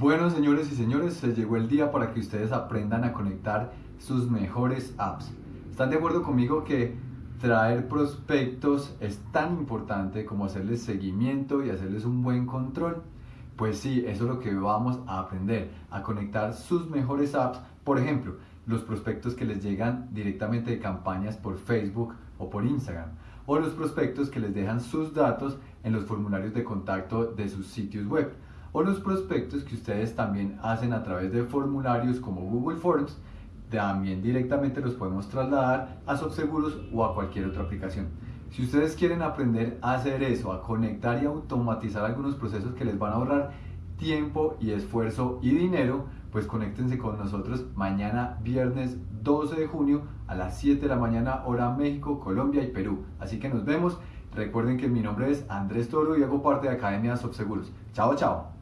Bueno, señores y señores, se llegó el día para que ustedes aprendan a conectar sus mejores apps. ¿Están de acuerdo conmigo que traer prospectos es tan importante como hacerles seguimiento y hacerles un buen control? Pues sí, eso es lo que vamos a aprender, a conectar sus mejores apps. Por ejemplo, los prospectos que les llegan directamente de campañas por Facebook o por Instagram. O los prospectos que les dejan sus datos en los formularios de contacto de sus sitios web o los prospectos que ustedes también hacen a través de formularios como Google Forms, también directamente los podemos trasladar a SoftSeguros o a cualquier otra aplicación. Si ustedes quieren aprender a hacer eso, a conectar y automatizar algunos procesos que les van a ahorrar tiempo y esfuerzo y dinero, pues conéctense con nosotros mañana viernes 12 de junio a las 7 de la mañana hora México, Colombia y Perú. Así que nos vemos. Recuerden que mi nombre es Andrés Toro y hago parte de Academia Subseguros. Chao, chao.